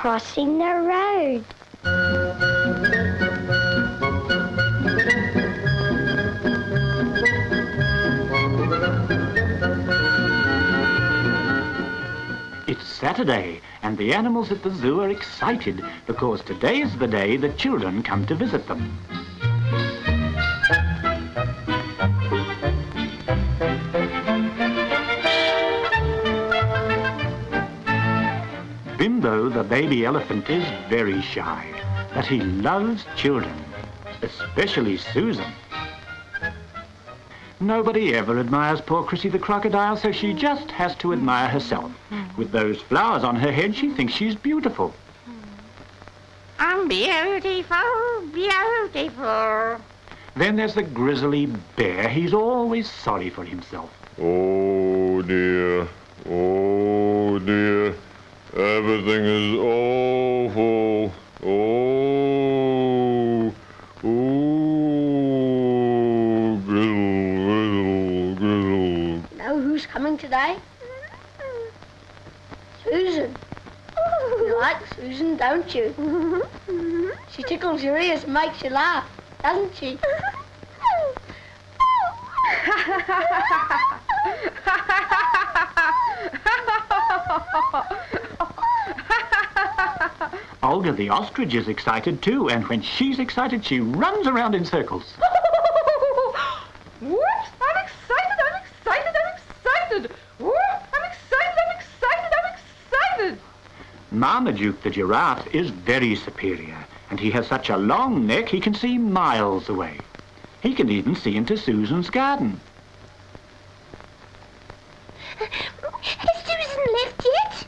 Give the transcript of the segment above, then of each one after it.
crossing the road. It's Saturday, and the animals at the zoo are excited because today is the day the children come to visit them. The baby elephant, is very shy, but he loves children, especially Susan. Nobody ever admires poor Chrissy the crocodile, so she just has to admire herself. With those flowers on her head, she thinks she's beautiful. I'm beautiful, beautiful. Then there's the grizzly bear. He's always sorry for himself. Oh dear, oh dear, everything is awful. Oh, oh, grizzle, grizzle, grizzle. Know who's coming today? Susan. You like Susan, don't you? She tickles your ears and makes you laugh, doesn't she? Olga the ostrich is excited too, and when she's excited, she runs around in circles. What? I'm excited, I'm excited, I'm excited. What? I'm excited, I'm excited, I'm excited. Marmaduke the giraffe is very superior, and he has such a long neck he can see miles away. He can even see into Susan's garden. Has Susan left yet?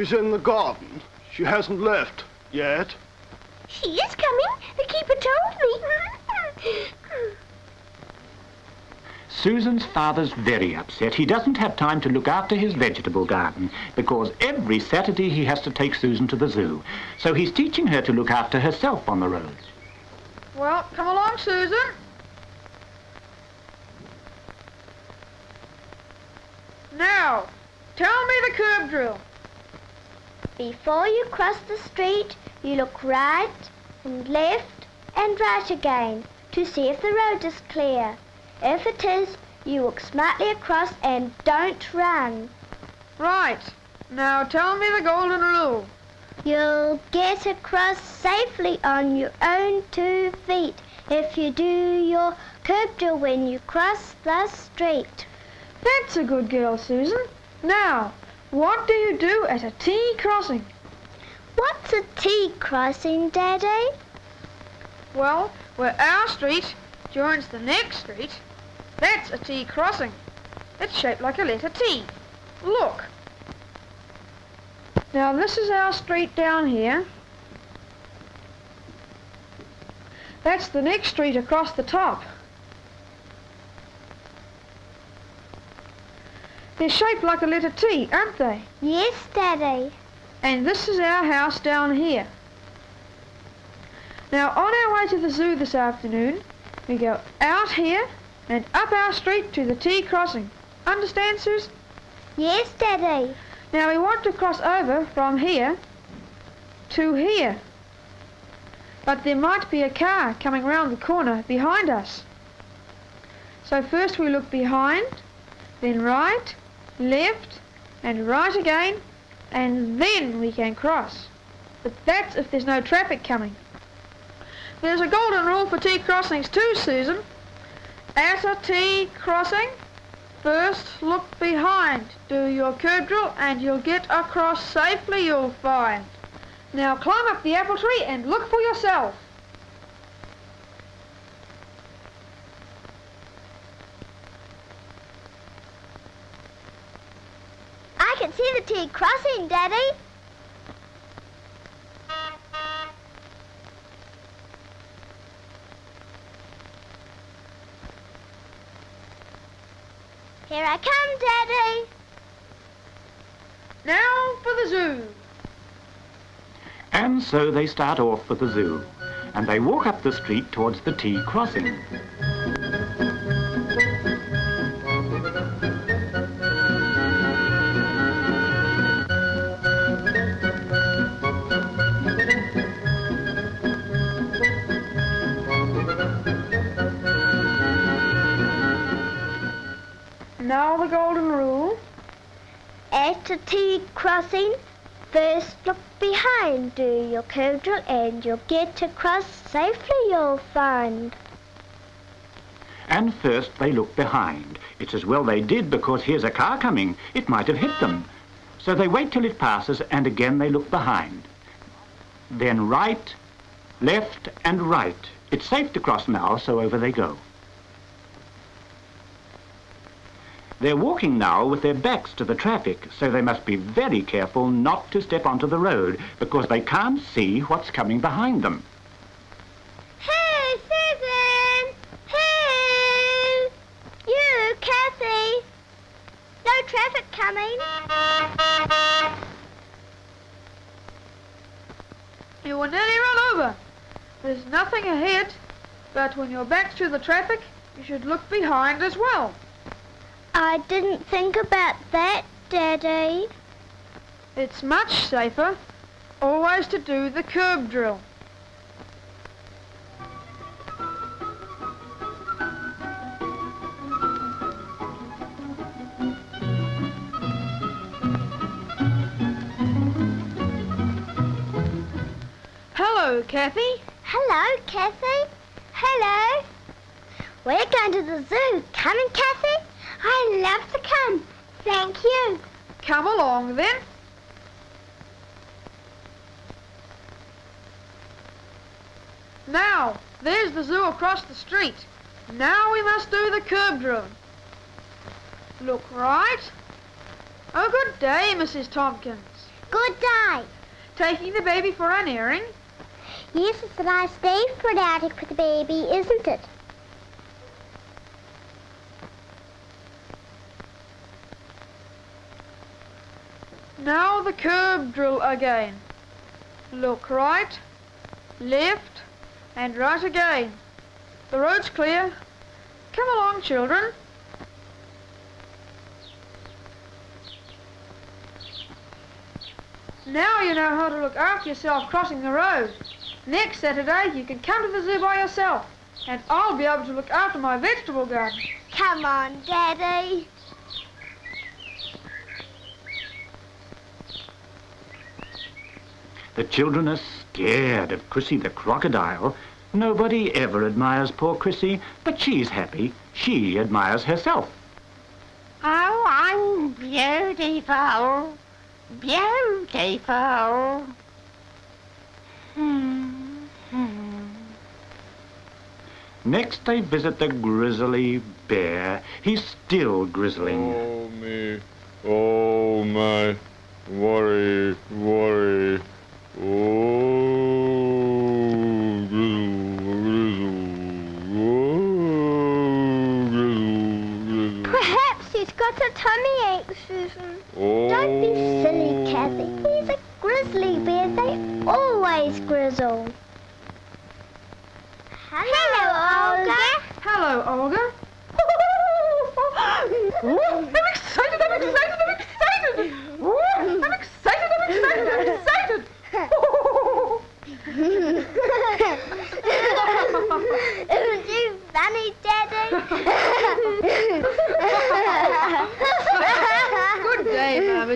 She's in the garden. She hasn't left yet. She is coming. The keeper told me. Susan's father's very upset. He doesn't have time to look after his vegetable garden because every Saturday he has to take Susan to the zoo. So he's teaching her to look after herself on the road. Well, come along, Susan. Now, tell me the curb drill. Before you cross the street, you look right and left and right again to see if the road is clear. If it is, you walk smartly across and don't run. Right. Now tell me the golden rule. You'll get across safely on your own two feet if you do your curb drill when you cross the street. That's a good girl, Susan. Now, what do you do at a T crossing? What's a T crossing, Daddy? Well, where our street joins the next street, that's a T crossing. It's shaped like a letter T. Look. Now this is our street down here. That's the next street across the top. They're shaped like a letter T, aren't they? Yes, Daddy. And this is our house down here. Now, on our way to the zoo this afternoon, we go out here and up our street to the T crossing. Understand, Susan? Yes, Daddy. Now, we want to cross over from here to here. But there might be a car coming round the corner behind us. So first we look behind, then right, left, and right again, and then we can cross. But that's if there's no traffic coming. There's a golden rule for T crossings too, Susan. At a T crossing, first look behind. Do your curb drill and you'll get across safely, you'll find. Now climb up the apple tree and look for yourself. I can see the T crossing, Daddy. Here I come, Daddy. Now for the zoo. And so they start off for the zoo. and they walk up the street towards the T crossing. At T crossing, first look behind, do your curb drill and you'll get across safely you'll find. And first they look behind. It's as well they did because here's a car coming. It might have hit them. So they wait till it passes and again they look behind. Then right, left and right. It's safe to cross now, so over they go. They're walking now with their backs to the traffic, so they must be very careful not to step onto the road because they can't see what's coming behind them. Hey, Susan! Hey! You, Kathy! No traffic coming. You will nearly run over. There's nothing ahead, but when you're back's to the traffic, you should look behind as well. I didn't think about that, Daddy. It's much safer always to do the curb drill. Hello, Kathy. Hello, Kathy. Hello. We're going to the zoo. Come and Kathy? I love to come. Thank you. Come along then. Now, there's the zoo across the street. Now we must do the curb drill. Look right. Oh, good day, Mrs. Tompkins. Good day. Taking the baby for an airing? Yes, it's a nice day for an outing with the baby, isn't it? Now the curb drill again. Look right, left, and right again. The road's clear. Come along, children. Now you know how to look after yourself crossing the road. Next Saturday, you can come to the zoo by yourself, and I'll be able to look after my vegetable garden. Come on, Daddy. The children are scared of Chrissy the crocodile. Nobody ever admires poor Chrissy, but she's happy. She admires herself. Oh, I'm beautiful. Beautiful. Hmm, hmm. Next they visit the grizzly bear. He's still grizzling. Oh me, oh my, worry, worry. Oh, grizzle, grizzle. Oh, grizzle, grizzle. Perhaps he's got a tummy ache, Susan. Oh. Don't be silly, Kathy. He's a grizzly bear. They always grizzle. Hello, Olga. Hello, Olga. Ooh, I'm excited, I'm excited, I'm excited. Ooh, I'm excited, I'm excited, I'm excited. Isn't you funny, Daddy?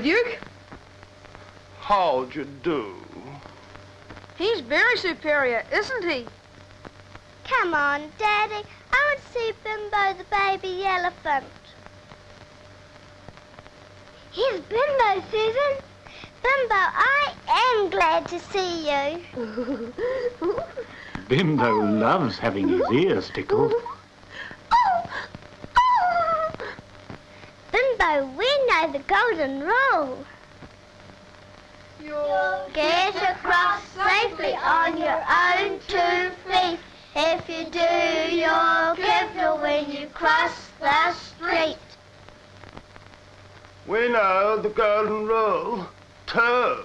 day, Marmaduke. How'd you do? He's very superior, isn't he? Come on, Daddy. I want to see Bimbo the baby elephant. Here's Bimbo, Susan. Bimbo, I am glad to see you. Bimbo loves having his ears tickled. Oh, oh. Bimbo, we know the golden rule. You'll Get across safely on your own two feet. If you do, you're careful when you cross the street. We know the golden rule. too.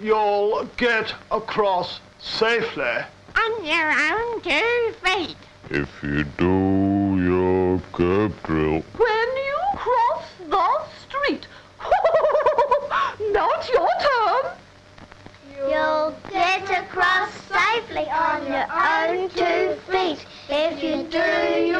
you'll get across safely. On your own two feet. If you do your curb. When you cross the street. now it's your turn. You'll get across safely on your own two feet. If you do